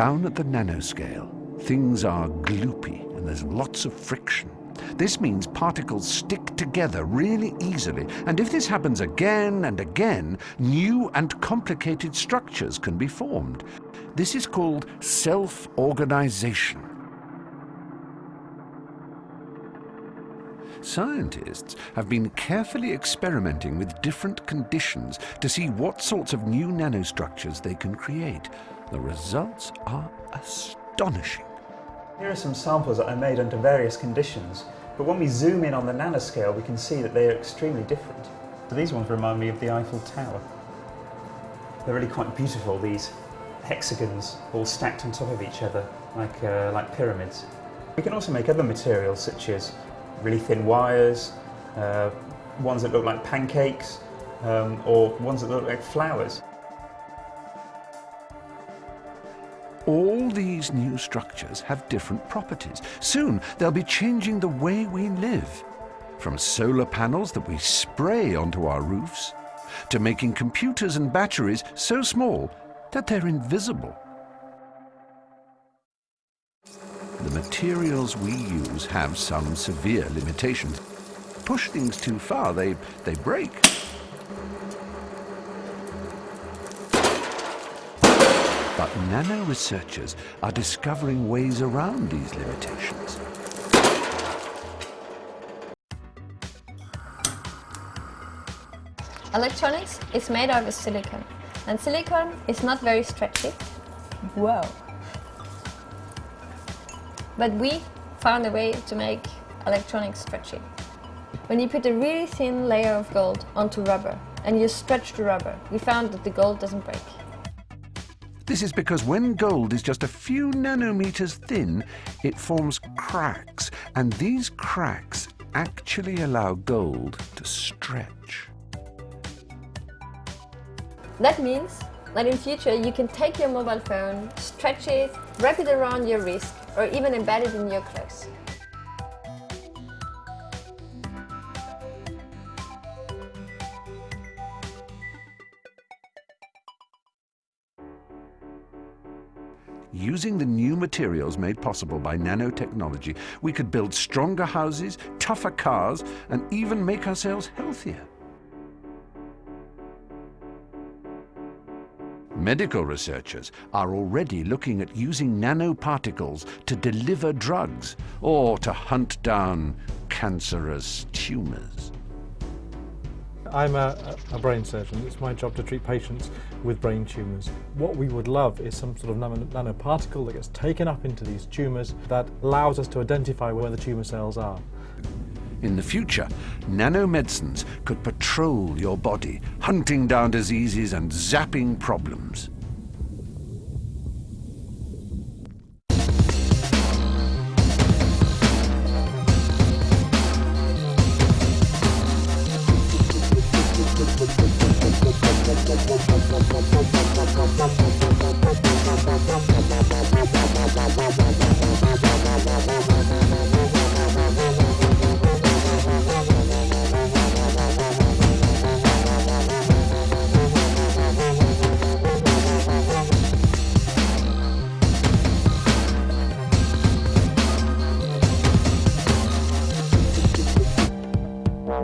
Down at the nanoscale, things are gloopy and there's lots of friction. This means particles stick together really easily, and if this happens again and again, new and complicated structures can be formed. This is called self-organization. Scientists have been carefully experimenting with different conditions to see what sorts of new nanostructures they can create. The results are astonishing. Here are some samples that I made under various conditions, but when we zoom in on the nanoscale we can see that they are extremely different. So these ones remind me of the Eiffel Tower. They're really quite beautiful, these hexagons all stacked on top of each other like, uh, like pyramids. We can also make other materials such as really thin wires, uh, ones that look like pancakes, um, or ones that look like flowers. All these new structures have different properties. Soon they'll be changing the way we live. From solar panels that we spray onto our roofs, to making computers and batteries so small that they're invisible. The materials we use have some severe limitations. Push things too far, they, they break. But nano researchers are discovering ways around these limitations. Electronics is made out of silicon, and silicon is not very stretchy. Whoa. But we found a way to make electronics stretchy. When you put a really thin layer of gold onto rubber and you stretch the rubber, we found that the gold doesn't break. This is because when gold is just a few nanometers thin, it forms cracks, and these cracks actually allow gold to stretch. That means that in future you can take your mobile phone, stretch it, wrap it around your wrist, or even embedded in your clothes. Using the new materials made possible by nanotechnology, we could build stronger houses, tougher cars, and even make ourselves healthier. Medical researchers are already looking at using nanoparticles to deliver drugs or to hunt down cancerous tumours. I'm a, a, brain surgeon. It's my job to treat patients with brain tumours. What we would love is some sort of nano nanoparticle that gets taken up into these tumours that allows us to identify where the tumour cells are. In the future, nanomedicines could patrol your body, hunting down diseases and zapping problems.